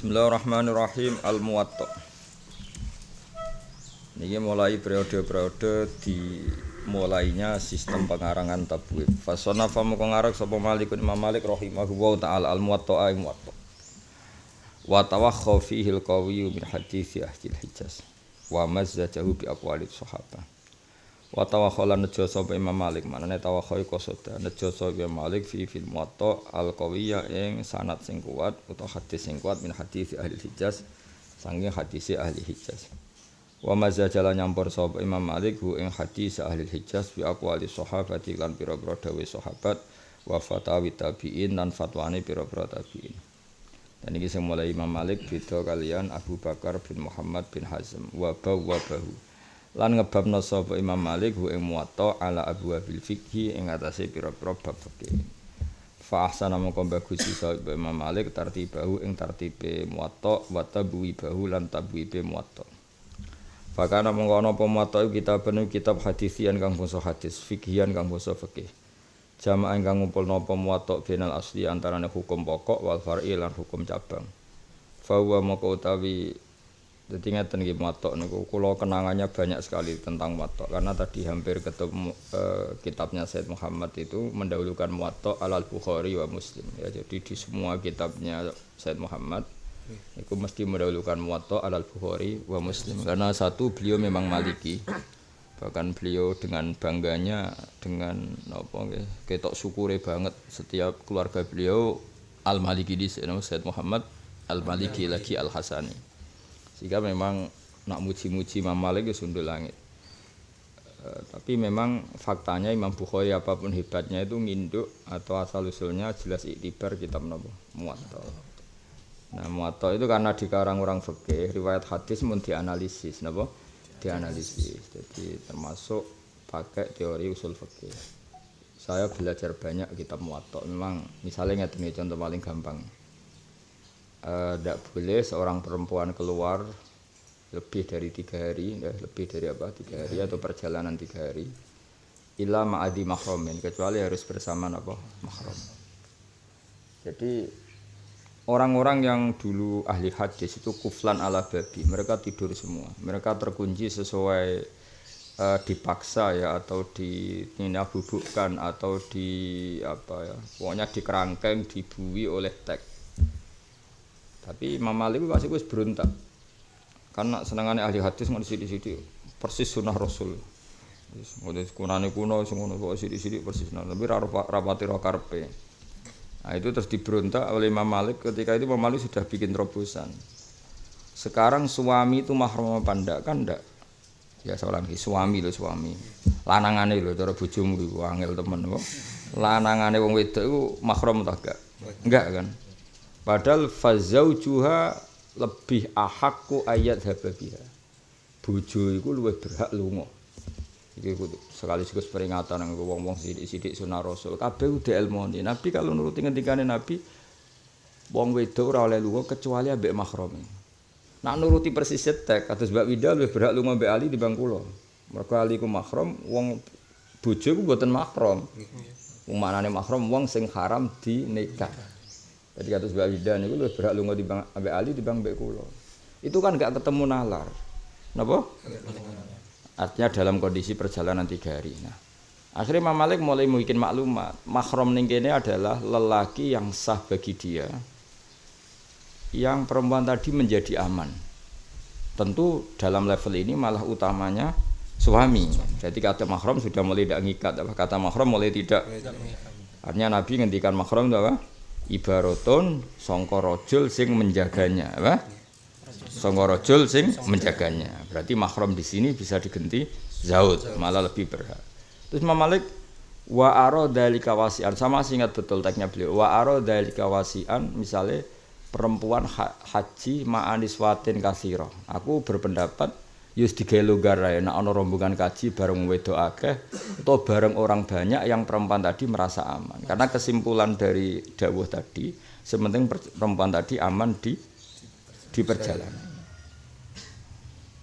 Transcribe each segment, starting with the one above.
Bismillahirrahmanirrahim. Al-Muwatta. Ini mulai periode-periode dimulainya sistem pengarangan tabwib. Fasona famu kongarak sapa Malik Imam Malik rahimahullah ta'ala. Al-Muwatta ay Muwatta. Wa tawakha fihi al-qawiyyu min hadithi ahli hijaz Wa mazzajahu bi aqwalit sahabah Wa tawakhala nejo sapa Imam Malik. Manane tawakha iku soda. Nejo sapa Malik fi fil muwatta al qawiyya ing sanad sing kuat utawa hadis sing kuat min hadis ahli Hijaz saking hadis ahli Hijaz. Wa mazajala nyampur sapa Imam Malik hu ing hadis ahli Hijaz bi aqwali sahabati lan pira-pira dawuh sahabat wa fatawi tabi'in lan fatwane pira-pira tabi'in. Dan ini sing mulai Imam Malik beda kalian Abu Bakar bin Muhammad bin Hazm wa bahu lan ngebabna sapa Imam Malik hu ing muwatta ala abwabil fikhi ing atase pira-pira bab fikih. Fa ahsana mongko bagus sapa Imam Malik tartibahu ing tartibe muwatta wa tabwi bahu lan tabwibe muwatta. Fakana mongko ana apa muwatta kitab penuh kitab hadisian kang basa hadis fikhian kang basa fikih. Jamaah kang ngumpulna apa muwatta benal asli antarane hukum pokok wal far'i lan hukum cabang. Fa huwa moko utawi Jadi ngeten nggih matok niku. Kula kenangannya banyak sekali tentang matok. Karena tadi hampir ketemu eh, kitabnya Said Muhammad itu mendahulukan matok alal Bukhari wa Muslim. Ya jadi di semua kitabnya Said Muhammad itu mesti mendahulukan matok alal Bukhari wa Muslim. Karena satu beliau memang Maliki. Bahkan beliau dengan bangganya dengan apa nggih ketok syukure banget setiap keluarga beliau Al Maliki di Said Muhammad Al Maliki lagi Al Hasani sehingga memang nak muji-muji Imam Malik itu sundul langit. E, tapi memang faktanya Imam Bukhari apa pun hebatnya itu nginduk atau asal usulnya jelas iktibar kitab nopo muwatta. Nah muwatta itu karena dikarang orang fikih riwayat hadis mun dianalisis nopo dianalisis. Jadi termasuk pakai teori usul fikih. Saya belajar banyak kitab muwatta. Memang misalnya ngerti contoh paling gampang tidak uh, boleh seorang perempuan keluar lebih dari tiga hari, ya, lebih dari apa tiga hari atau perjalanan tiga hari, ilah ma'adi mahromin kecuali harus bersama apa mahrom. Jadi orang-orang yang dulu ahli hadis itu kuflan ala babi, mereka tidur semua, mereka terkunci sesuai uh, dipaksa ya atau di bubukkan atau di apa ya, pokoknya dikerangkeng, dibui oleh tek tapi Imam Malik pasti wis berontak. Karena senengannya ahli hadis ngono sithik-sithik persis sunnah Rasul. Wis ngono kunane kuno sing ngono sithik-sithik persis sunnah. Tapi rapati ro karpe. Nah itu terus diberontak oleh Imam Malik ketika itu Imam Malik sudah bikin terobosan. Sekarang suami itu mahram apa ndak kan ndak? Ya seorang suami loh suami. Lanangane lho cara bojomu iku angel temen kok. Lanangane wong wedok iku mahram ta gak? Enggak kan? Padahal fazaujuha lebih ahakku ayat hababiha. Bojo iku luwih berhak lunga. Iki kudu sekali sekali peringatan nang wong-wong sithik-sithik sunah Rasul. Kabeh udah ilmune. Nabi kalau nuruti ngendikane Nabi wong wedok ora oleh lunga kecuali ambek mahrame. Nak nuruti persis tek kados Mbak Wida luwih berhak lunga ambek Ali dibanding kula. Mergo Ali ku mahram, wong bojo ku mboten mahram. Wong manane mahram wong sing haram dinikah. Jadi kata Mbak Wida niku lu berhak lunga di Bang Ambek Ali di Bang Mbek Kulo. Itu kan gak ketemu nalar. Napa? Artinya dalam kondisi perjalanan tiga hari. Nah, akhirnya Imam Malik mulai mungkin maklumat. Mahram ning kene adalah lelaki yang sah bagi dia. Yang perempuan tadi menjadi aman. Tentu dalam level ini malah utamanya suami. Jadi kata mahram sudah mulai tidak ngikat. Kata mahram mulai tidak. Artinya Nabi ngendikan mahram itu apa? Ibaratun sangka rajul sing menjaganya apa? Sangka rajul sing menjaganya. Berarti mahram di sini bisa diganti zaud malah lebih berhak. Terus Imam Malik wa aro dalika wasian. Sama sih ingat betul teksnya beliau. Wa aro dalika misalnya perempuan ha haji ma'anis watin kasiro aku berpendapat yus digawe longgar ae nek ana rombongan kaji bareng wedok akeh atau bareng orang banyak yang perempuan tadi merasa aman. Karena kesimpulan dari dawuh tadi, sementing perempuan tadi aman di di perjalanan.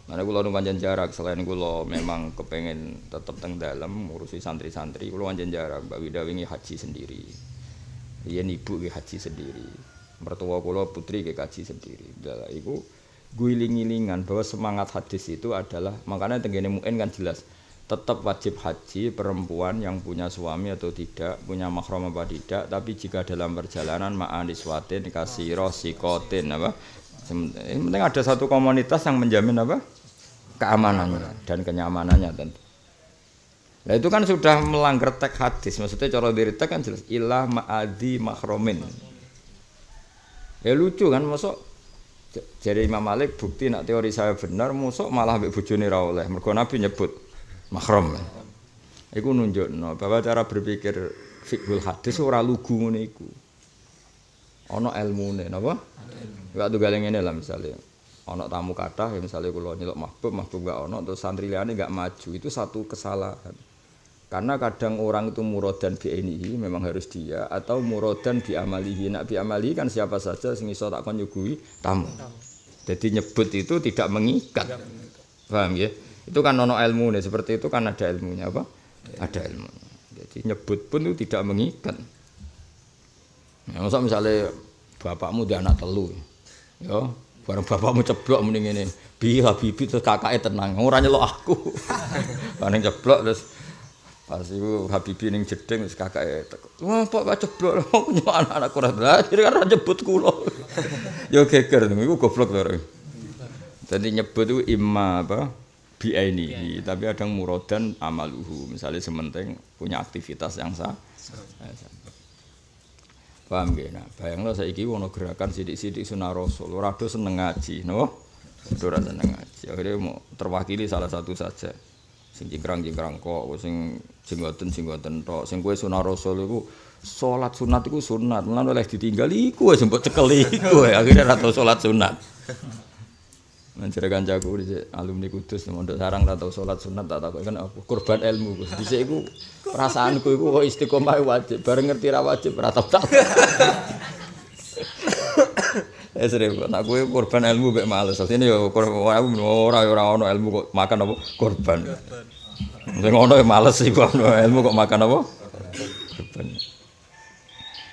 Mana kula nu panjang jarak selain kula memang kepengen tetap teng dalam ngurusi santri-santri, kula panjang jarak Mbak Wida wingi haji sendiri. Iya ibu haji sendiri. Mertua kula putri ke kaji sendiri. Dalah iku guling-gilingan bahwa semangat hadis itu adalah makanya tenggene muin kan jelas tetap wajib haji perempuan yang punya suami atau tidak, punya mahram apa tidak, tapi jika dalam perjalanan ma'aniswatin kasiro sikotin apa? Yang penting ada satu komunitas yang menjamin apa? keamanannya dan kenyamanannya tentu. Nah itu kan sudah melanggar teks hadis. Maksudnya cara diri kan jelas ilah ma'adi makromin. Ya lucu kan masuk jadi Imam Malik bukti nak teori saya benar masuk malah ambek bojone ra oleh. Mergo Nabi nyebut makrom. Iku nunjukno bahwa cara berpikir fiqhul hadis ora lugu ngene iku. Ana ilmune napa? Waktu galeng ngene lah misalnya ana tamu kathah ya misalnya kula nyeluk mahbub mahbub gak ana terus santri liyane gak maju itu satu kesalahan. Karena kadang orang itu murodan bi memang harus dia atau murodan bi amalihi. Nak bi kan siapa saja sing iso tak nyuguhi tamu. Jadi nyebut itu tidak mengikat. Paham ya? Itu kan ono ilmu nih, seperti itu kan ada ilmunya apa? Ada ilmu. Jadi nyebut pun itu tidak mengikat. Ya, masa misalnya bapakmu dia anak telu. Ya, bareng bapakmu ceblok mending ini. Bi Habibi terus kakaknya tenang. Ora nyelok aku. Bareng ceblok terus Pas itu Habibi ning jeding wis kakake teko. Wah, Pak gak ceblok nyok anak-anak ora belajar kan nyebut kula. Yo geger iku goblok to. Jadi nyebut itu imma apa? Biaini, tapi ada murodan amaluhu. Misalnya sementing punya aktivitas yang sah. Paham gak? Nah, bayangno saiki ono gerakan sidik-sidik sunah rasul. Ora seneng ngaji, no? Ora seneng ngaji. Akhirnya mau terwakili salah satu saja. Sing cingkrang-cingkrang kok, sing jenggoten jenggoten tok. Sing kowe sunah rasul iku salat sunat iku sunat. Lan oleh ditinggal iku wis mbok cekeli iku. Akhire ra tau salat sunat. Mencari kancaku di alumni kudus mondok sarang tak tahu sholat sunat tak tahu kan apa? Kurban ilmu di sini aku perasaanku itu kok istiqomah wajib. Bareng ngerti ra wajib ra tau tak Eh sering nak gue korban ilmu mek males. Sini yo ora ora ora ono ilmu kok makan apa korban. Sing ngono ya males sih kok ilmu kok makan apa? Korban.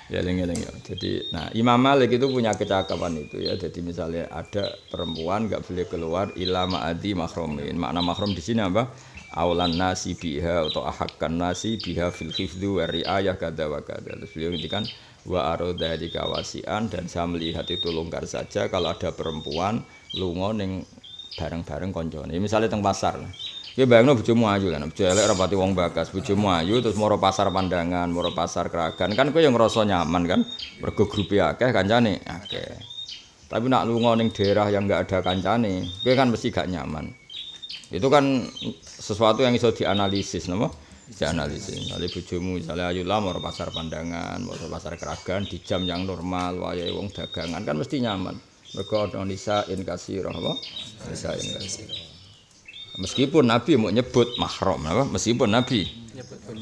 Ya eling-eling ya. Jadi nah Imam Malik itu punya kecakapan itu ya. Jadi misalnya ada perempuan nggak boleh keluar ila ma'adi mahromin. Makna mahrom di sini apa? Aulan nasi biha atau ahakkan nasi biha fil khifdu wa riayah kada wa kada. Terus beliau ngintikan wa aroda di kawasian dan saya melihat itu longgar saja kalau ada perempuan lungo ning bareng-bareng koncone. Misalnya teng pasar. Ya bayangno bojomu ayu kan, bojo elek rapati wong bakas, bojomu ayu terus moro pasar pandangan, moro pasar keragan. Kan kowe yang ngerasa nyaman kan, mergo grupe akeh kancane akeh. Tapi nak lunga ning daerah yang enggak ada kancane, kowe kan mesti gak nyaman. Itu kan sesuatu yang iso dianalisis, napa? Dianalisis. Misalnya bojomu misalnya ayu lah moro pasar pandangan, moro pasar keragan di jam yang normal, wayahe wong dagangan kan mesti nyaman. Mergo ana nisa in kasira, apa? Nisa in. Meskipun Nabi mau nyebut mahram, apa? Meskipun Nabi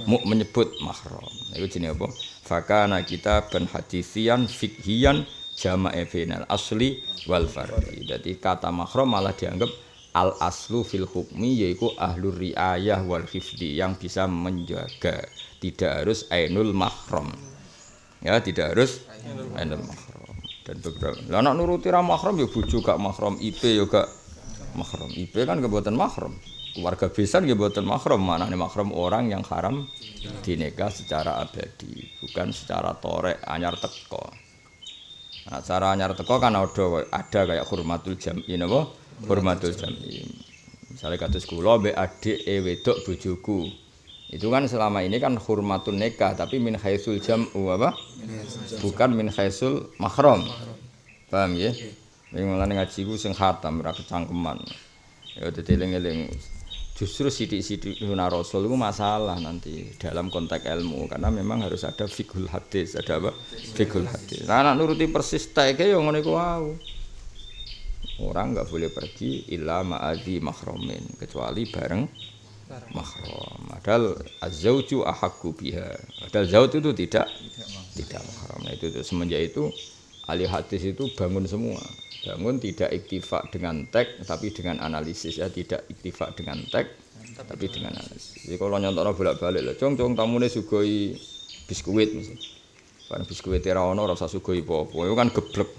mau menyebut mahram. Itu jenis apa? Fakana kita ben hadisian fikhian jama'i final asli wal fardi. Jadi kata mahram malah dianggap al aslu fil hukmi yaitu ahlur riayah wal hifdi yang bisa menjaga. Tidak harus ainul mahram. Ya, tidak harus ainul mahram. Dan beberapa. Lah anak nuruti ra mahram ya bojo gak mahram, IP ya gak mahram. IP kan kebuatan mahram. Keluarga besan kebuatan mahram. Mana nih mahram orang yang haram dinikah secara abadi, bukan secara torek anyar teko. Nah, cara anyar teko kan ada ada kayak hurmatul jam'i napa? Hurmatul jam'i. Misalnya kados kula mbek adik e wedok bojoku. Itu kan selama ini kan hurmatun nikah tapi min haitsul jam'u apa? Bukan min haitsul mahram. Paham ya? Yang mulane ngaji ku sing khatam ora kecangkeman. Ya dadi eling-eling justru sidik-sidik sunah rasul itu masalah nanti dalam konteks ilmu karena memang harus ada fikul hadis ada apa fikul hadis nah, anak nuruti persis teke yang ngono iku orang nggak boleh pergi illa ma'adi mahromin kecuali bareng mahrom padahal azauju ahakku biha. Padahal zaut itu tidak tidak mahrom nah itu, itu semenjak itu ahli hadis itu bangun semua. Bangun tidak iktifak dengan teks tapi dengan analisis. Ya tidak iktifak dengan teks tapi dengan analisis. Jadi kalau nyontok bolak balik lah cong cong tamu ini sugoi biskuit misalnya. Biskuit ora ono ora usah sugoi apa-apa. Itu kan geblek.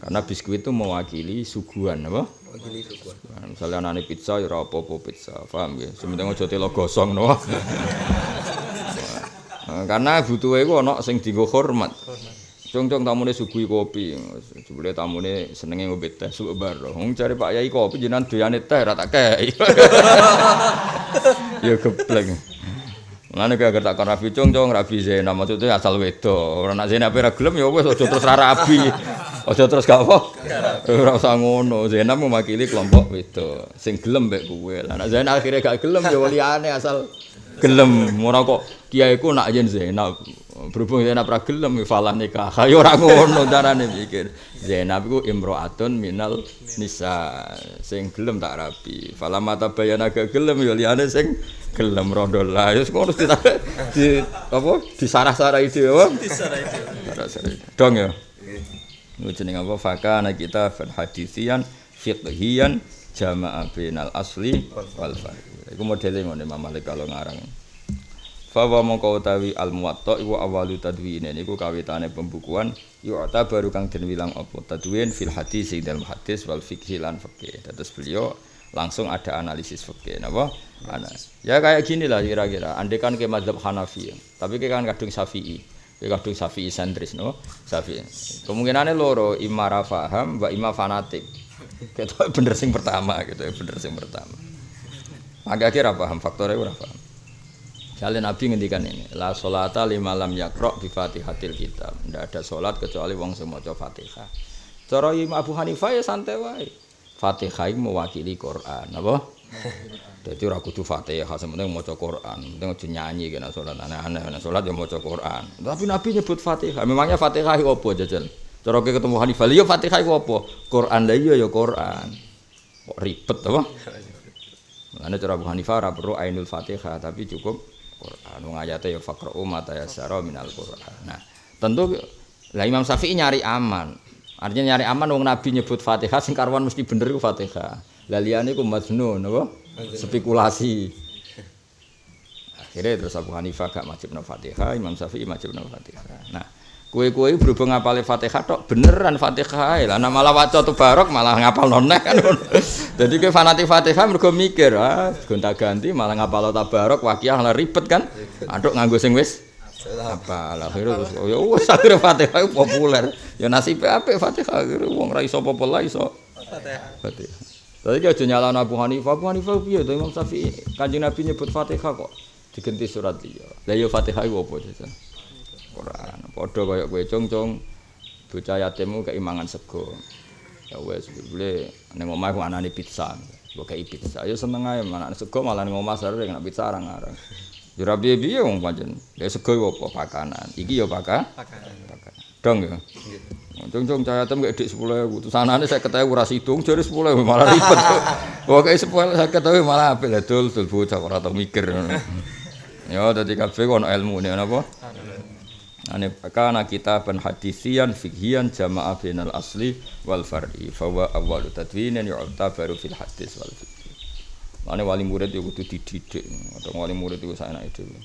Karena biskuit itu mewakili suguhan apa? Mewakili suguhan. Nah, misalnya anane pizza ya ora apa-apa pizza, paham ya? Sementing aja telo gosong no. Nah, karena butuhe iku ana sing dienggo hormat. Cung-cung tamune suguhi kopi. Jebule tamune senenge ngombe teh suwe bar. Wong cari Pak Yai kopi jenengan doyane teh ora tak kei. ya geblek. Mulane kaya tak kon rabi cung-cung rabi Zena maksudnya asal wedo. Ora nak Zena ora gelem ya wis aja terus ra rabi. Aja terus gak apa. Ora usah ngono. Zena mewakili kelompok wedo. Sing gelem mek kowe. Lah nek Zena akhirnya gak gelem ya liyane asal gelem. Ora kok kiaiku nak yen Zainab berhubung Zainab ra gelem falah nikah. Ya ora ngono carane mikir. Zainab iku imro'atun minal nisa sing gelem tak rabi. Falah mata bayana gak gelem ya liyane sing gelem rondo lah. Ya ngono di, di apa disarah-sarahi dhewe apa? Disarah itu. Dong ya. Ini jeneng apa? Fakana kita fan hadisian fiqhiyan jama'a bainal asli wal far'i. Iku modele ngene Imam Malik kalau ngarang. Fawa mongko utawi al muwatta iku awalu tadwin niku kawitane pembukuan yu'ta baru kang den wilang apa tadwin fil hadis ing dalam hadis wal fikhi lan fikih. Terus beliau langsung ada analisis fikih napa? Ana. Ya kayak gini lah kira-kira. Andai kan ke mazhab Hanafi, tapi ke kan kadung Syafi'i. Ke kadung Syafi'i sentris no? Syafi'i. Kemungkinannya loro imma ra paham, wa imma fanatik. Kita bener sing pertama gitu, bener sing pertama. Agak kira paham faktornya ora paham. Kalian Nabi ngendikan ini, la solata lima lam yakro bi fatihatil kitab. Tidak ada solat kecuali wong sing maca Fatihah. Cara Imam Abu Hanifah ya santai wae. Fatihah mewakili Quran, apa? Jadi ora kudu Fatihah, sementing maca Quran. Penting aja nyanyi kena salat aneh-aneh, salat ya maca Quran. Tapi Nabi nyebut Fatihah. Memangnya Fatihah apa jajal? Cara ke ketemu Hanifah, ya Fatihah itu apa? Quran lah iya ya Quran. Kok ribet apa? Mulane cara Abu Hanifah ora perlu ainul Fatihah, tapi cukup Quran. Wong ayate ya faqra'u mata yassara minal Quran. Nah, tentu lah Imam Syafi'i nyari aman. Artinya nyari aman wong Nabi nyebut Fatihah sing karwan mesti bener iku Fatihah. Lah liyane iku majnun apa? Spekulasi. Akhirnya terus Abu Hanifah gak wajib Fatihah, Imam Syafi'i wajib Fatihah. Nah, kue-kue berhubung ngapal Fatihah tok beneran Fatihah lah nama malah waca barok malah ngapal noneh kan jadi kue fanatik Fatihah mergo mikir ah gonta ganti malah ngapal tabarok wakiah lah ribet kan aduk nganggo sing wis apa lah akhirnya terus oh ya wis akhirnya Fatihah populer ya nasib apa Fatihah akhirnya wong ra iso apa lah iso Fatihah. Tadi aja nyalahno Abu Hanifah, Abu Hanifah piye to Imam Syafi'i? Kanjeng Nabi nyebut Fatihah kok diganti surat liya. Lah ya Fatihah iku apa jajan? Quran. Padha kaya kowe cung-cung bocah yatimmu keimangan sego. Ya wis boleh ning omah ku anane pizza. Mbok kei pizza. Ya seneng ae manane sego malah ning omah sare nek pizza arang-arang. Ya ora piye-piye wong pancen. Ya sego iku apa pakanan. Iki ya paka. Pakanan. Pakanan. Dong ya. Cung-cung cah yatim kayak dik 10.000. Terus anane saya ketahui ora sidung jare 10.000 malah ribet. Pokoke 10 saya ketahui malah apik dul dul bocah ora tau mikir. Ya dadi kabeh ono ilmune napa? Ane kana kitaban hadisian fikhian jama'a bainal asli wal far'i fa wa awwalu tadwinin yu'tabaru fil hadis wal fikhi. Ane wali murid yo kudu dididik. Atau wali murid iku saenake dhewe.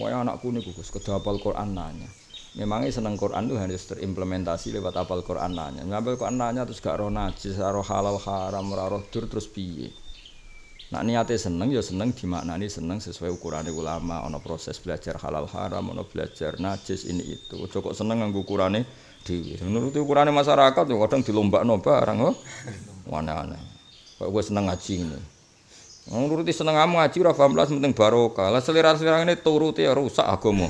Wae anakku niku Gus kedah hafal Quran nanya. Memangnya seneng Quran itu harus terimplementasi lewat hafal Quran nanya. Ngapal Quran nanya terus gak roh najis, roh halal haram, roh dur terus piye? Nak niate seneng ya seneng dimaknani seneng sesuai ukuran ulama, ono proses belajar halal haram, ono belajar najis ini itu. Ojo kok seneng nganggo ukurane dhewe. Menurut ukurane masyarakat ya kadang dilombakno barang oh. Aneh-aneh. Kok gue seneng ngaji ini. Nuruti seneng kamu ngaji ora paham belas penting barokah. Lah selera-selera ini turuti ya rusak agama.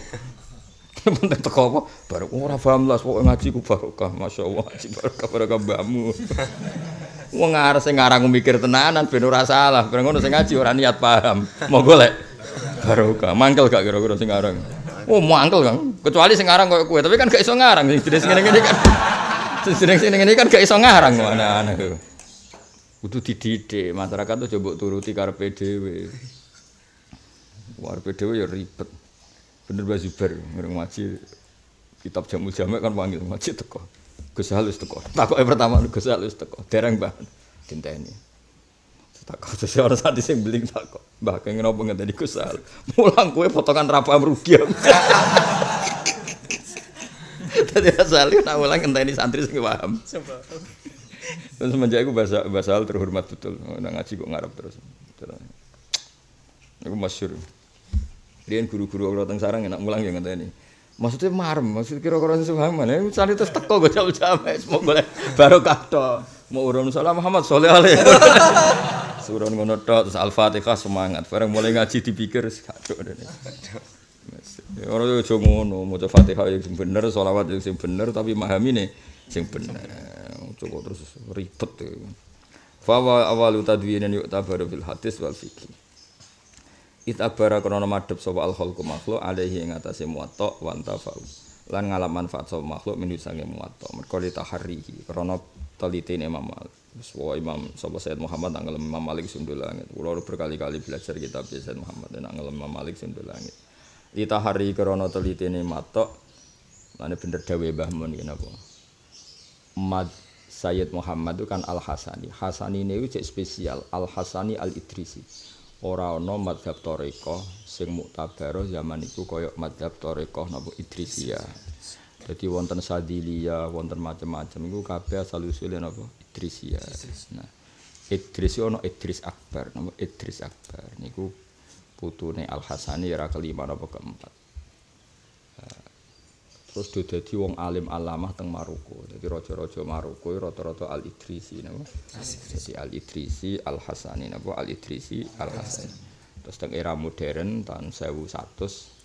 penting teko apa? Baru ora paham belas pokoke ngaji ku barokah. Masyaallah ngaji barokah barokah mbahmu. Wong arep sing ngarang mikir tenanan ben ora salah. Ben ngono sing ngaji ora niat paham. Mau golek barokah. Mangkel gak kira-kira sing ngarang? Oh, mangkel Kang. Kecuali sing ngarang koyo kowe, tapi kan gak iso ngarang sing jenis ngene-ngene kan. Sing jenis ngene kan gak iso ngarang kok aneh-aneh. Kudu dididik, masyarakat tuh coba turuti karepe dhewe. Karepe dhewe ya ribet. Bener Mbak Zubair ngereng ngaji kitab jamu jamek kan panggil ngaji teko. Gus halus teko. Takoke pertama Gus halus teko. Dereng Mbah dinteni. Takut seseorang saat sing beling takut. Mbah kengen apa ngenteni Gus halus. Mulang kowe potongan rapam rugi. Dadi asale nak ulang ngenteni santri sing paham. Terus semenjak itu bahasa bahasa hal terhormat betul. Nang ngaji kok ngarep terus. Aku masyhur. Rian guru-guru orang teng sarang enak mulang ya ngenteni. Maksudnya marem, maksud kira-kira sesuatu mana? Misalnya terus teko gue jam-jam, semua boleh baru kato. Mau urun salam Muhammad soleh alih. Surun ngono tok terus Al-Fatihah semangat. Bareng mulai ngaji dipikir kacau dene. Ora yo aja ngono, maca Fatihah yang sing bener, selawat yang sing bener tapi mahamine sing bener. Coba terus ribet. Fa awalu tadwinin yuk tabaru fil hadis wal fikih. Itabara krono madhep sapa al khalqu makhluk alaihi ing atase muwatta wa antafau. Lan ngalap manfaat sapa makhluk min sange muwatta. Merko litaharihi krono telitine Imam Malik. Wis Imam sapa Sayyid Muhammad nang ngelem Imam Malik sundul langit. Kula berkali-kali belajar kitab Sayyid Muhammad nang ngelem Imam Malik sundul langit. Litahari krono telitine matok Lane bener dawe Mbah Mun iki napa? Mad Sayyid Muhammad itu kan Al Hasani. Hasani ini cek spesial. Al Hasani Al Idrisi. Ora ana madhab toriko sing muktabar zaman iku kaya madhab toriko napa Idrisiyah. Jadi wonten Sadilia, wonten macam-macam iku kabeh asal usule napa? Idrisia. Nah, Idris ono Idris Akbar, napa Idris Akbar niku putune Al Hasani era kelima napa keempat. Terus do dadi wong alim alamah teng Maroko. Dadi raja-raja Maroko rata-rata Al Idrisi napa? Jadi Al Idrisi Al Hasani napa Al Idrisi Al Hasani. Terus teng era modern tahun 1100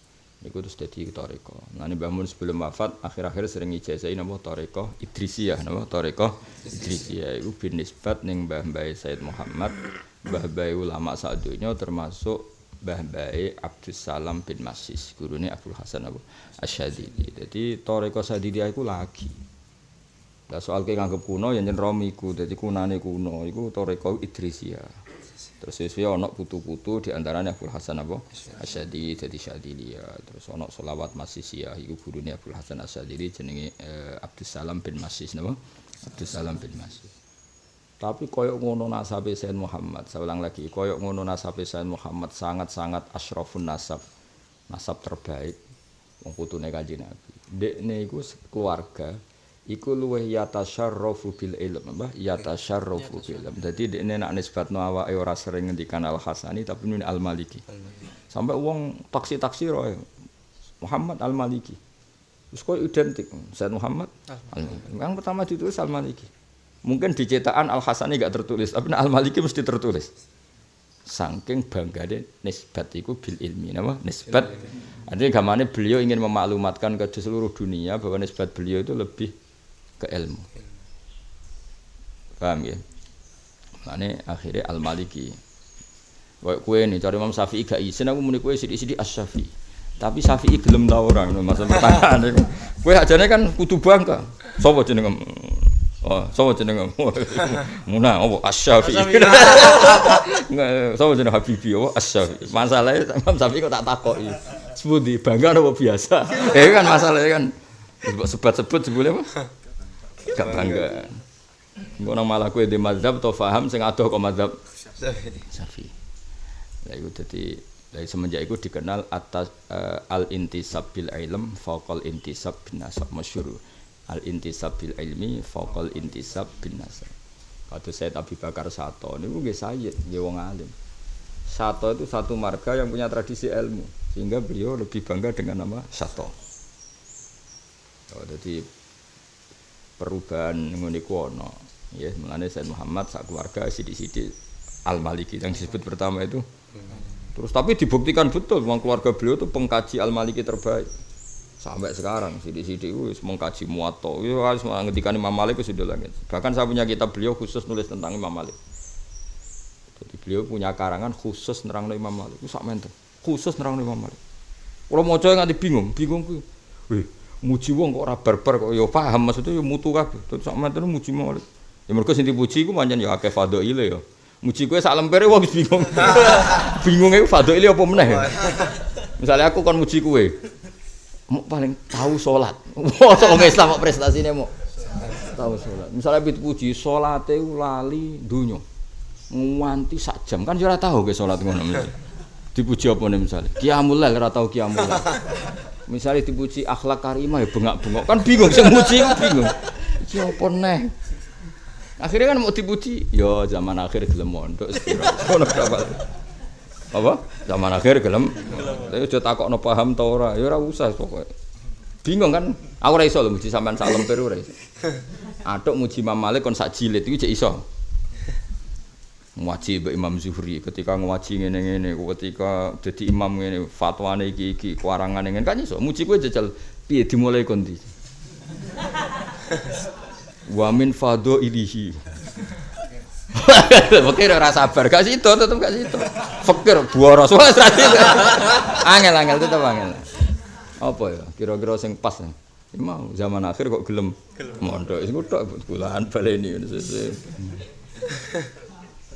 Iku terus jadi toriko. Nah ini bangun sebelum wafat, akhir-akhir sering ijazah ini nama toriko Idrisiyah, nama toriko Idrisiyah. Iku bin nisbat neng Mbah Mbah Said Muhammad, Mbah Mbah ulama sadunya termasuk Mbah Mbah Abdus Salam bin Masis, gurunya Abdul Hasan Abu Asyadidi. Jadi toriko Sadidiyah itu lagi. Nah, soal kayak nganggep kuno, yang jen romiku, jadi kunane kuno, itu toriko Idrisiyah. Terus sesuai ono putu-putu di antaranya Abdul Hasan apa? Asyadi jadi Syadili ya. Terus ono solawat Masisiyah iku gurune Abdul Hasan Asyadili jenenge eh, Abdul Salam bin Masis napa? Abdul Salam bin Masis. Tapi koyok ngono nasabe Sayyid Muhammad, saya ulang lagi, koyok ngono nasabe Sayyid Muhammad sangat-sangat asyrafun nasab. Nasab terbaik wong putune Kanjeng Nabi. Dekne iku keluarga iku luweh yatasyarrafu bil ilm mbah. Yatasyarrafu bil ilm. Dadi dekne nak nisbatno awake ora sering ngendikan al hasani tapi nun al maliki. Sampai wong taksi-taksi roe Muhammad al maliki. Terus kok identik Said Muhammad al yang pertama ditulis al maliki mungkin di cetakan al hasani gak tertulis tapi al maliki mesti tertulis saking bangga deh nisbat iku bil ilmi nama nisbat artinya gamane beliau ingin memaklumatkan ke seluruh dunia bahwa nisbat beliau itu lebih ke ilmu. Paham ya? Mane akhirnya Al Maliki. Kayak kue nih cari Imam Syafi'i gak izin aku muni kue sidik-sidik As Syafi'i. Tapi Syafi'i gelem ta orang masa pertanyaan itu. Kue ajane kan kudu bangga. Sopo jeneng Oh, sapa jeneng Muna opo Asy-Syafi'i. Sapa jeneng Habibi opo Asy-Syafi'i. Masalahe Imam Syafi'i kok tak takoki. Sepundi bangga apa biasa? Eh kan masalahnya kan sebut-sebut sebule apa? gak bangga. Engko nang malah kowe di mazhab to paham sing adoh kok mazhab Syafi'i. Lah iku dadi dari semenjak itu dikenal atas uh, al intisab bil ilm faqal intisab bin nasab masyhur al intisab bil ilmi faqal intisab bin nasab kata saya Abi Bakar Sato ini gue sayyid nggih wong alim Sato itu satu marga yang punya tradisi ilmu sehingga beliau lebih bangga dengan nama Sato oh, jadi perubahan ana. Ya, mulane Said Muhammad sak keluarga sidi-sidi Al Maliki yang disebut pertama itu. Terus tapi dibuktikan betul memang keluarga beliau itu pengkaji Al Maliki terbaik. Sampai sekarang sidi-sidi wis mengkaji Muwatta. Ya harus ngendikan Imam Malik sudah langit. Bahkan saya punya kitab beliau khusus nulis tentang Imam Malik. Jadi beliau punya karangan khusus nerang Imam Malik. Itu sak menten. Khusus nerang Imam Malik. Kalau mau coba nganti bingung, bingung ku. Wih, muji wong kok ora barbar kok ya paham maksudnya ya mutu kabeh terus sampe terus muji maulid ya mergo sing dipuji iku pancen ya akeh fadhaile ya muji kowe sak lempere wong bingung bingung iku fadhaile apa meneh misalnya aku kon muji kowe mau paling tahu sholat. Wah sok Islam kok prestasine mau tahu sholat. Misalnya bit puji salate lali dunyo. Nganti sak jam. Kan ora tahu ke sholat ngono dipuji apa nih misalnya? Kiamul lail tahu kiamul Misalnya dipuji akhlak karimah ya bengak-bengok. Kan bingung sing muji ku bingung. Iki apa? Akhirnya kan mau dipuji, yo zaman akhir gelem mondok. Ngono apa? Zaman akhir gelem. Tapi aja takokno paham ta ora, ya ora usah pokoke. Bingung kan? Aku ora iso lho muji sampean sak lemper ora iso. Muji Imam Malik kon sak jilid iki cek iso. Ngaji Mbak Imam Zuhri ketika ngaji ngene-ngene ketika dadi imam ngene fatwane iki iki kuarangane ngene kan iso muji kowe jajal piye dimulai kon ndi Wa min fadho ilihi Fakir ora sabar, gak situ tetep gak situ. Fakir boros wes ra situ. Angel angel tetep angel. Apa ya? Kira-kira sing pas. Mau zaman akhir kok gelem mondok. Iku tok bulan baleni ngono sesuk.